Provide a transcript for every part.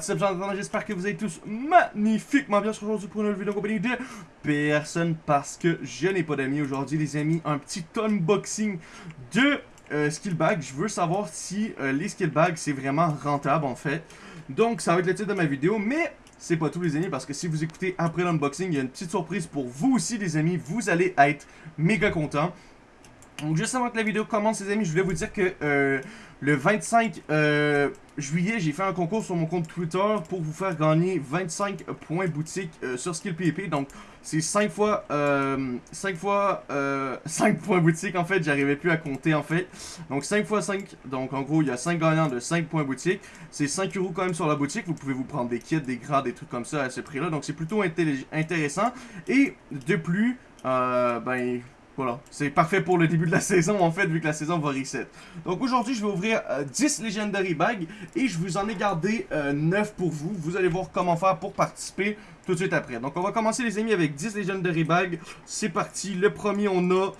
What's j'espère que vous êtes tous magnifiquement bien aujourd'hui pour une nouvelle vidéo en compagnie de personne parce que je n'ai pas d'amis aujourd'hui les amis, un petit unboxing de euh, skill bag. Je veux savoir si euh, les skill bags c'est vraiment rentable en fait. Donc ça va être le titre de ma vidéo, mais c'est pas tout les amis parce que si vous écoutez après l'unboxing, il y a une petite surprise pour vous aussi les amis, vous allez être méga content. Donc juste avant que la vidéo commence les amis, je voulais vous dire que euh, le 25 euh, juillet, j'ai fait un concours sur mon compte Twitter pour vous faire gagner 25 points boutique euh, sur Skill PvP. Donc, c'est 5 fois, 5 fois, 5 points boutique en fait. J'arrivais plus à compter en fait. Donc, 5 fois 5. Donc, en gros, il y a 5 gagnants de 5 points boutique. C'est 5 euros quand même sur la boutique. Vous pouvez vous prendre des kits, des grades, des trucs comme ça à ce prix-là. Donc, c'est plutôt intéressant. Et de plus, ben voilà, c'est parfait pour le début de la saison en fait, vu que la saison va reset. Donc aujourd'hui, je vais ouvrir 10 euh, Legendary Bags et je vous en ai gardé 9 euh, pour vous. Vous allez voir comment faire pour participer tout de suite après. Donc on va commencer les amis avec 10 Legendary Bags. C'est parti, le premier on a...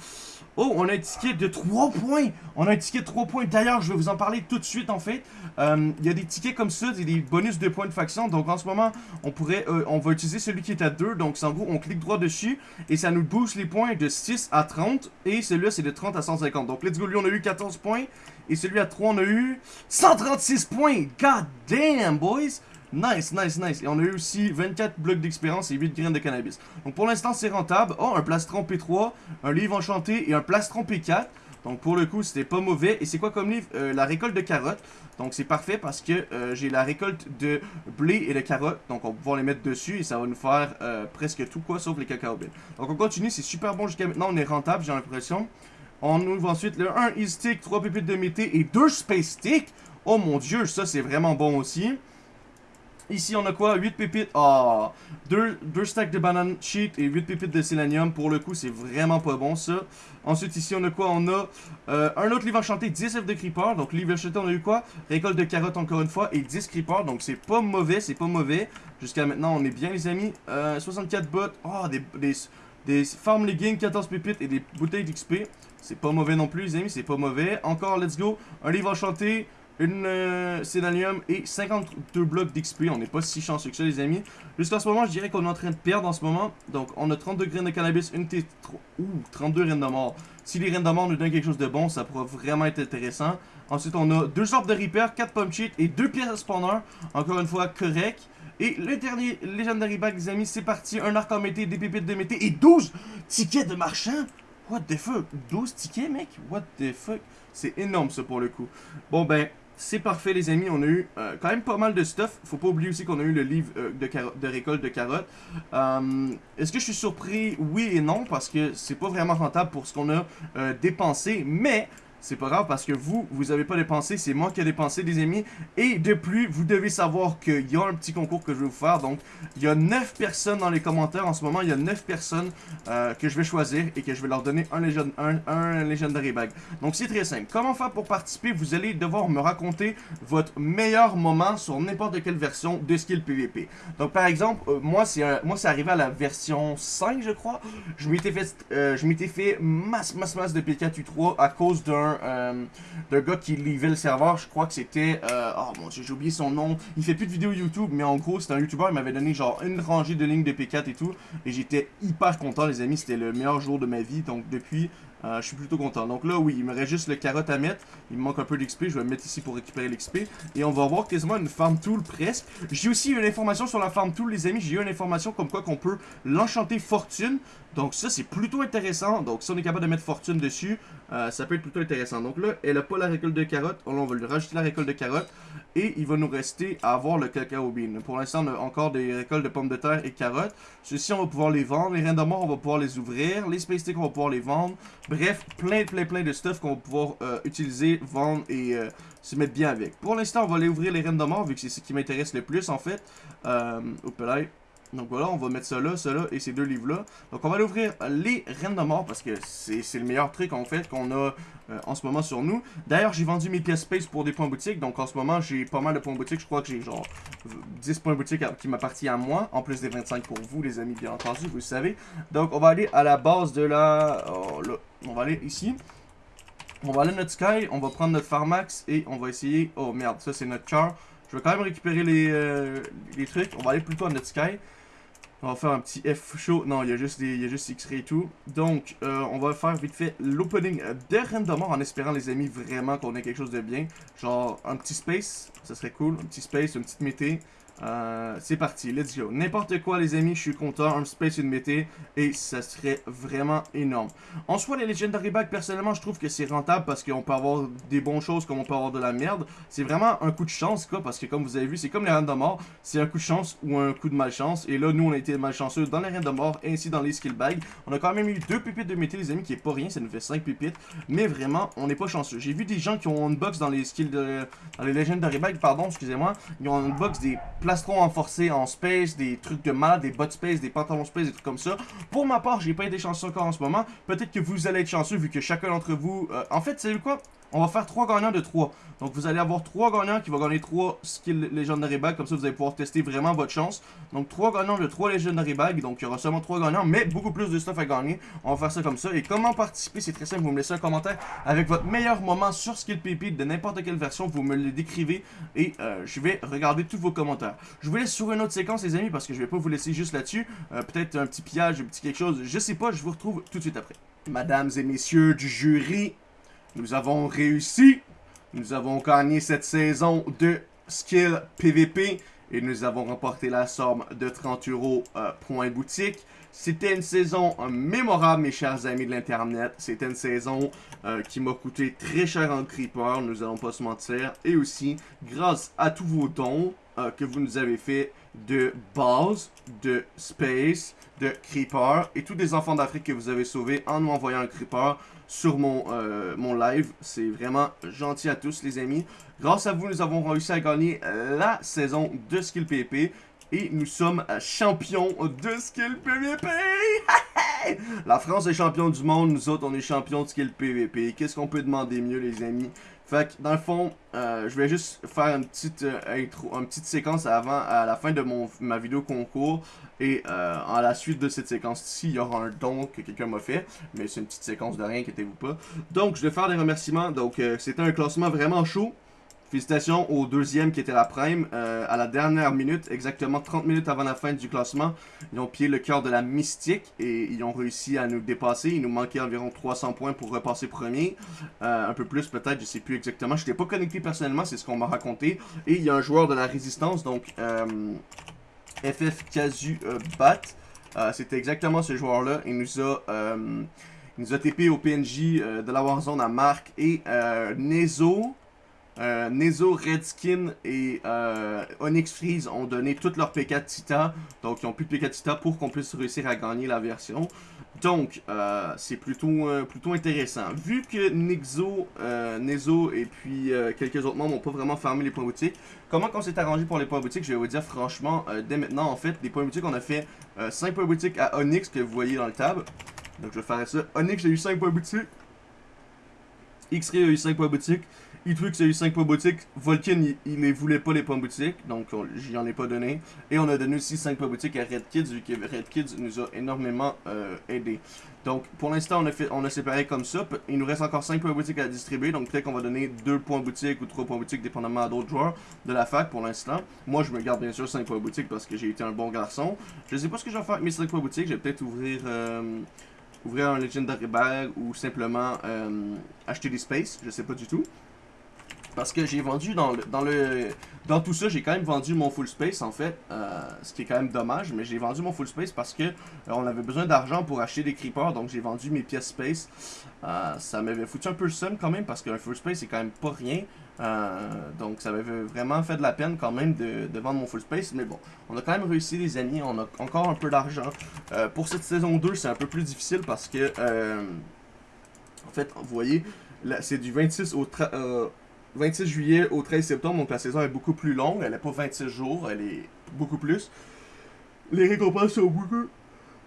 Oh, on a un ticket de 3 points. On a un ticket de 3 points. D'ailleurs, je vais vous en parler tout de suite, en fait. Euh, il y a des tickets comme ça, des bonus de points de faction. Donc, en ce moment, on pourrait, euh, on va utiliser celui qui est à 2. Donc, en gros, on clique droit dessus et ça nous booste les points de 6 à 30. Et celui-là, c'est de 30 à 150. Donc, let's go, lui, on a eu 14 points. Et celui à 3, on a eu 136 points. God damn, boys. Nice, nice, nice. Et on a eu aussi 24 blocs d'expérience et 8 graines de cannabis. Donc pour l'instant, c'est rentable. Oh, un plastron P3, un livre enchanté et un plastron P4. Donc pour le coup, c'était pas mauvais. Et c'est quoi comme livre? Euh, La récolte de carottes. Donc c'est parfait parce que euh, j'ai la récolte de blé et de carottes. Donc on va pouvoir les mettre dessus et ça va nous faire euh, presque tout quoi sauf les cacao. Donc on continue, c'est super bon jusqu'à maintenant. On est rentable, j'ai l'impression. On ouvre ensuite le 1 e stick, 3 pépites de mété et 2 space sticks. Oh mon dieu, ça c'est vraiment bon aussi. Ici, on a quoi? 8 pépites. Ah, 2, stacks de banane sheet et 8 pépites de sélénium. Pour le coup, c'est vraiment pas bon, ça. Ensuite, ici, on a quoi? On a euh, un autre livre enchanté, 10 F de creeper. Donc, livre enchanté, on a eu quoi? Récolte de carottes, encore une fois, et 10 creeper. Donc, c'est pas mauvais, c'est pas mauvais. Jusqu'à maintenant, on est bien, les amis. 64 euh, bottes. Oh, des, des, des farm leggings, 14 pépites et des bouteilles d'XP. C'est pas mauvais non plus, les amis, c'est pas mauvais. Encore, let's go. Un livre enchanté, une euh, et 52 blocs d'XP. On n'est pas si chanceux que ça, les amis. Jusqu'à ce moment, je dirais qu'on est en train de perdre en ce moment. Donc, on a 32 graines de cannabis, une T... Ouh, 32 reines de mort. Si les reines de mort nous donnent quelque chose de bon, ça pourra vraiment être intéressant. Ensuite, on a deux sortes de Reaper, 4 pommes cheat et 2 pièces spawner. Encore une fois, correct. Et le dernier Legendary Bag, les amis, c'est parti. Un arc en mété, des pépites de mété et 12 tickets de marchand. What the fuck? 12 tickets, mec? What the fuck? C'est énorme, ça, pour le coup. Bon, ben, c'est parfait les amis, on a eu euh, quand même pas mal de stuff. Faut pas oublier aussi qu'on a eu le livre euh, de, de, récolte de carottes. Euh, est-ce que je suis surpris? Oui et non, parce que c'est pas vraiment rentable pour ce qu'on a dépensé. Mais c'est pas grave parce que vous, vous avez pas dépensé, c'est moi qui ai dépensé des amis. Et de plus, vous devez savoir qu'il y a un petit concours que je vais vous faire. Donc, il y a 9 personnes dans les commentaires en ce moment. Il y a 9 personnes euh, que je vais choisir et que je vais leur donner un, un, un Legendary Bag. Donc, c'est très simple. Comment faire pour participer? Vous allez devoir me raconter votre meilleur moment sur n'importe quelle version de skill PVP. Donc, par exemple, euh, moi, c'est arrivé à la version 5, je crois. Je m'étais fait, euh, je m'étais fait masse, masse, masse de P4U3 à cause d'un d'un euh, gars qui livait le serveur. Je crois que c'était... Euh, oh mon j'ai oublié son nom. Il fait plus de vidéos YouTube, mais en gros, c'est un YouTuber. Il m'avait donné genre une rangée de lignes de P4 et tout. Et j'étais hyper content, les amis. C'était le meilleur jour de ma vie. Donc depuis, euh, je suis plutôt content. Donc là, oui, il me reste juste le carotte à mettre. Il me manque un peu d'XP. Je vais le mettre ici pour récupérer l'XP. Et on va voir quasiment une farm tool presque. J'ai aussi une information sur la farm tool, les amis. J'ai eu une information comme quoi qu'on peut l'enchanter fortune. Donc ça, c'est plutôt intéressant. Donc si on est capable de mettre fortune dessus, euh, ça peut être plutôt intéressant. Donc là, elle n'a pas la récolte de carottes. Là, on va lui rajouter la récolte de carottes. Et il va nous rester à avoir le cacao bean. Pour l'instant, on a encore des récoltes de pommes de terre et carottes. Ceux-ci, on va pouvoir les vendre. Les mort, on va pouvoir les ouvrir. Les space sticks, on va pouvoir les vendre. Bref, plein, plein, plein de stuff qu'on va pouvoir euh, utiliser, vendre et euh, se mettre bien avec. Pour l'instant, on va aller ouvrir les reines de vu que c'est ce qui m'intéresse le plus, en fait. Euh. Donc voilà, on va mettre ça là et ces deux livres-là. Donc on va aller ouvrir les Reines de Mort parce que c'est le meilleur truc en fait qu'on a euh, en ce moment sur nous. D'ailleurs, j'ai vendu mes pièces space pour des points boutiques. Donc en ce moment, j'ai pas mal de points boutiques. Je crois que j'ai genre 10 points boutiques qui m'appartiennent à moi. En plus des 25 pour vous, les amis, bien entendu, vous le savez. Donc on va aller à la base de la... Oh. On va aller ici. On va aller à notre Sky, on va prendre notre Pharmax et on va essayer... Oh merde, ça c'est notre cœur. Je vais quand même récupérer les, euh, les trucs. On va aller plutôt en Sky. On va faire un petit F show. Non, il y a juste des, il y a juste X-ray et tout. Donc, euh, on va faire vite fait l'opening de Randomor en espérant, les amis, vraiment qu'on ait quelque chose de bien. Genre, un petit space, ça serait cool. Un petit space, une petite mété. Euh, c'est parti, let's go. N'importe quoi, les amis, je suis content. Un space, une mété, et ça serait vraiment énorme. En soi, les Legendary Bags, personnellement, je trouve que c'est rentable parce qu'on peut avoir des bonnes choses comme on peut avoir de la merde. C'est vraiment un coup de chance, quoi, parce que comme vous avez vu, c'est comme les random mort. C'est un coup de chance ou un coup de malchance. Et là, nous, on a été malchanceux dans les random mort, ainsi dans les skill bags. On a quand même eu deux pépites de mété, les amis, qui est pas rien. Ça nous fait 5 pépites. Mais vraiment, on n'est pas chanceux. J'ai vu des gens qui ont unbox dans les skills de... Dans les Legendary Bags, pardon, excusez-moi. Ils ont unbox des plastrons renforcés en space, des trucs de mal, des bots space, des pantalons space, des trucs comme ça. Pour ma part, j'ai pas été chanceux encore en ce moment. Peut-être que vous allez être chanceux vu que chacun d'entre vous... Euh, en fait, c'est quoi? On va faire 3 gagnants de 3. Donc vous allez avoir 3 gagnants qui vont gagner 3 skills Legendary Bag. Comme ça vous allez pouvoir tester vraiment votre chance. Donc 3 gagnants de 3 Legendary Bag. Donc il y aura seulement 3 gagnants mais beaucoup plus de stuff à gagner. On va faire ça comme ça. Et comment participer? C'est très simple. Vous me laissez un commentaire avec votre meilleur moment sur Skill PP de n'importe quelle version. Vous me le décrivez et euh, je vais regarder tous vos commentaires. Je vous laisse sur une autre séquence les amis parce que je vais pas vous laisser juste là-dessus. Euh, peut-être un petit pillage, un petit quelque chose. Je sais pas. Je vous retrouve tout de suite après. Mesdames et messieurs du jury, nous avons réussi. Nous avons gagné cette saison de Skill PVP. Et nous avons remporté la somme de 30 euros euh, point boutique. C'était une saison euh, mémorable, mes chers amis de l'Internet. C'était une saison euh, qui m'a coûté très cher en Creeper, nous allons pas se mentir. Et aussi, grâce à tous vos dons que vous nous avez fait de base, de space, de Creeper et tous les enfants d'Afrique que vous avez sauvés en m'envoyant un Creeper sur mon, euh, mon live. C'est vraiment gentil à tous les amis. Grâce à vous, nous avons réussi à gagner la saison de Skill PvP. Et nous sommes champions de Skill PvP. la France est champion du monde, nous autres on est champions de Skill PvP. Qu'est-ce qu'on peut demander mieux les amis? Fait que dans le fond, euh, je vais juste faire une petite euh, une petite séquence avant, à la fin de mon, ma vidéo concours. Et euh, à la suite de cette séquence-ci, il y aura un don que quelqu'un m'a fait. Mais c'est une petite séquence de rien, inquiétez-vous pas. Donc, je vais faire des remerciements. Donc, c'était un classement vraiment chaud. Félicitations au deuxième qui était la prime. Euh, à la dernière minute, exactement 30 minutes avant la fin du classement, ils ont pillé le cœur de la mystique et ils ont réussi à nous dépasser. Il nous manquait environ 300 points pour repasser premier. Euh, un peu plus peut-être, je sais plus exactement. Je n'étais pas connecté personnellement, c'est ce qu'on m'a raconté. Et il y a un joueur de la résistance, donc euh, FF Kazu Bat. C'était exactement ce joueur-là. Il nous a... il nous a TP au PNJ de la Warzone à Marc et Nezo, euh, Nezo, Redskin et euh, Onyx Freeze ont donné toutes leurs PK Tita. Donc, ils ont plus de PK Tita pour qu'on puisse réussir à gagner la version. Donc, euh, c'est plutôt, plutôt intéressant. Vu que Nixo, Nezo et puis quelques autres membres n'ont pas vraiment fermé les points boutiques, comment on s'est arrangé pour les points boutiques? Je vais vous dire franchement, dès maintenant, en fait, les points boutiques, on a fait 5 points boutiques à Onyx que vous voyez dans le tab. Donc, je vais faire ça. Onyx, j'ai eu 5 points boutiques. X-Ray a eu 5 points boutiques. E-Twix a eu 5 points boutiques. Volkin, il, ne voulait pas les points boutiques, donc j'y en ai pas donné. Et on a donné aussi 5 points boutiques à Red Kids, vu que Red Kids nous a énormément euh, aidé. Donc pour l'instant, on, a fait, on a séparé comme ça. Il nous reste encore 5 points boutiques à distribuer, donc peut-être qu'on va donner 2 points boutiques ou 3 points boutiques, dépendamment d'autres joueurs de la fac pour l'instant. Moi, je me garde bien sûr 5 points boutiques parce que j'ai été un bon garçon. Je sais pas ce que je vais faire avec mes 5 points boutiques, je vais peut-être ouvrir... Euh, ouvrir un Legendary Bag ou simplement euh, acheter des spaces, je sais pas du tout. Parce que j'ai vendu dans le, dans le dans tout ça, j'ai quand même vendu mon full space en fait, euh, ce qui est quand même dommage, mais j'ai vendu mon full space parce que euh, on avait besoin d'argent pour acheter des creepers, donc j'ai vendu mes pièces space. Euh, ça m'avait foutu un peu le seum quand même parce qu'un full space c'est quand même pas rien. donc ça m'avait vraiment fait de la peine quand même de, de, vendre mon full space, mais bon, on a quand même réussi les amis, on a encore un peu d'argent. pour cette saison 2, c'est un peu plus difficile parce que, en fait, vous voyez, c'est du 26 au 30 26 juillet au 13 septembre, donc la saison est beaucoup plus longue. Elle n'est pas 26 jours, elle est beaucoup plus. Les récompenses sont beaucoup...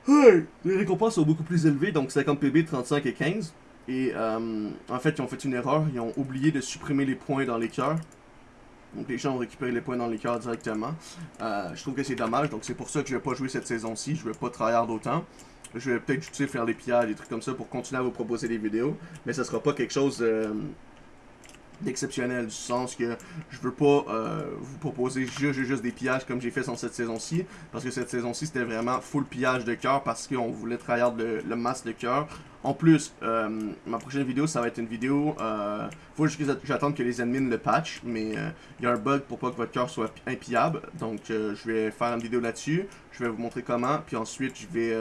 Les récompenses sont beaucoup plus élevées, donc 50 PB, 35 et 15. Et euh, en fait, ils ont fait une erreur, ils ont oublié de supprimer les points dans les cœurs. Donc les gens ont récupéré les points dans les cœurs directement. Euh, je trouve que c'est dommage, donc c'est pour ça que je vais pas jouer cette saison-ci, je vais pas travailler d'autant. Je vais peut-être, tu sais, faire des pillages, des trucs comme ça pour continuer à vous proposer des vidéos. Mais ça sera pas quelque chose... Euh, d'exceptionnel, du sens que je veux pas euh, vous proposer juste, juste des pillages comme j'ai fait dans cette saison-ci, parce que cette saison-ci c'était vraiment full pillage de cœur parce qu'on voulait travailler le, masse de cœur. En plus, euh, ma prochaine vidéo, ça va être une vidéo, euh, faut juste que j'attende que les admins le patch, mais il y a un bug pour pas que votre cœur soit impillable, donc je vais faire une vidéo là-dessus, je vais vous montrer comment, puis ensuite je vais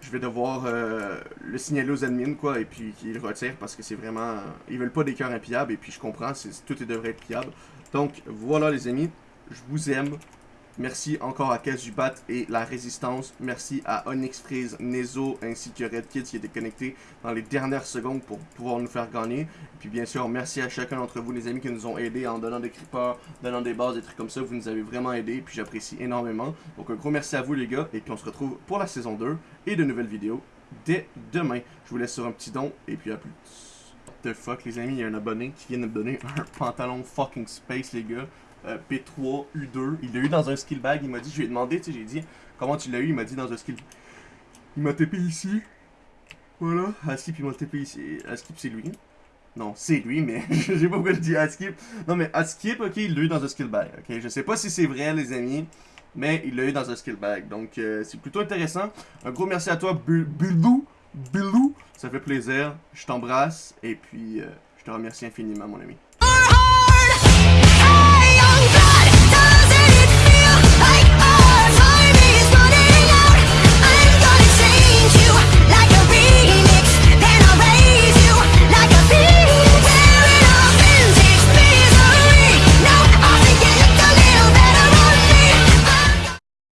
je vais devoir euh, le signaler aux admins, quoi, et puis qu'ils le retirent parce que c'est vraiment... ils veulent pas des cœurs impiables, et puis je comprends, tout devrait être piable. Donc, voilà les amis, je vous aime, Merci encore à Kazubat et la Résistance. Merci à Onyx Freeze, Nezo ainsi que Red Kids qui étaient connectés dans les dernières secondes pour pouvoir nous faire gagner. Et puis bien sûr, merci à chacun d'entre vous les amis qui nous ont aidés en donnant des creepers, donnant des bases, des trucs comme ça. Vous nous avez vraiment aidés puis j'apprécie énormément. Donc un gros merci à vous les gars et puis on se retrouve pour la saison 2 et de nouvelles vidéos dès demain. Je vous laisse sur un petit don et puis à plus. What the fuck les amis, il y a un abonné qui vient de me donner un pantalon fucking space les gars. P3, U2. Il l'a eu dans un skill bag. Il m'a dit, je lui ai demandé, tu sais, j'ai dit, comment tu l'as eu? Il m'a dit dans un skill. Il m'a TP ici. Voilà. Askip, il m'a TP ici. Askip, c'est lui. Non, c'est lui, mais je sais pas pourquoi je dis Askip. Non, mais Askip, ok, il l'a eu dans un skill bag. Ok, je sais pas si c'est vrai, les amis. Mais il l'a eu dans un skill bag. Donc, euh, c'est plutôt intéressant. Un gros merci à toi, Bilou. Bilou. Ça fait plaisir. Je t'embrasse. Et puis, euh, je te remercie infiniment, mon ami.